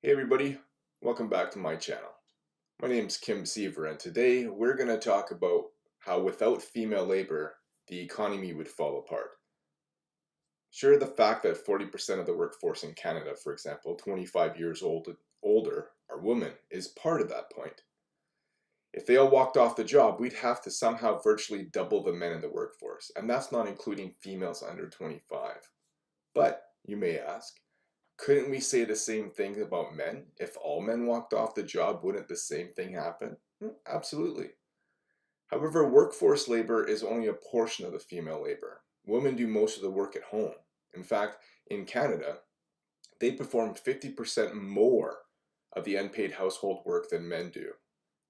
Hey everybody, welcome back to my channel. My name is Kim Siever and today we're going to talk about how without female labor the economy would fall apart. Sure, the fact that 40% of the workforce in Canada, for example, 25 years old older, are women is part of that point. If they all walked off the job, we'd have to somehow virtually double the men in the workforce, and that's not including females under 25. But, you may ask, couldn't we say the same thing about men? If all men walked off the job, wouldn't the same thing happen? Hmm, absolutely. However, workforce labor is only a portion of the female labor. Women do most of the work at home. In fact, in Canada, they perform 50% more of the unpaid household work than men do.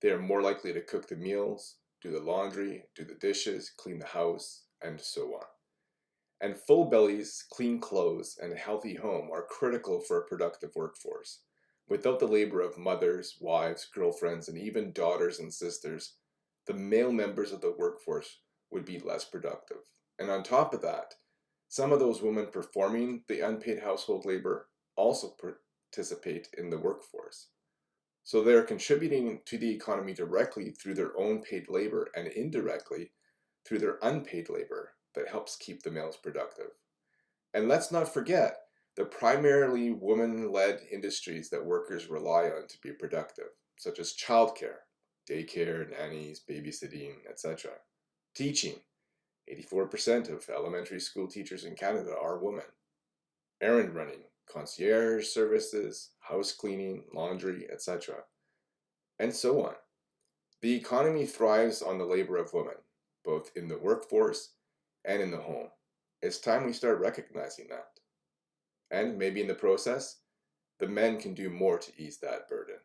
They are more likely to cook the meals, do the laundry, do the dishes, clean the house, and so on. And full bellies, clean clothes, and a healthy home are critical for a productive workforce. Without the labor of mothers, wives, girlfriends, and even daughters and sisters, the male members of the workforce would be less productive. And on top of that, some of those women performing the unpaid household labor also participate in the workforce. So they're contributing to the economy directly through their own paid labor and indirectly through their unpaid labor that helps keep the males productive. And let's not forget the primarily woman-led industries that workers rely on to be productive, such as childcare, daycare, nannies, babysitting, etc. Teaching. 84% of elementary school teachers in Canada are women. Errand running, concierge services, house cleaning, laundry, etc. And so on. The economy thrives on the labor of women, both in the workforce and in the home. It's time we start recognizing that. And maybe in the process, the men can do more to ease that burden.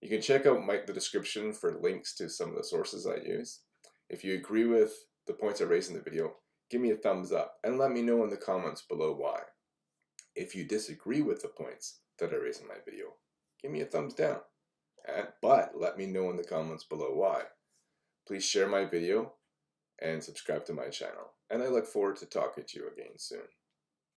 You can check out my, the description for links to some of the sources I use. If you agree with the points I raised in the video, give me a thumbs up and let me know in the comments below why. If you disagree with the points that I raised in my video, give me a thumbs down. And, but let me know in the comments below why. Please share my video and subscribe to my channel. And I look forward to talking to you again soon.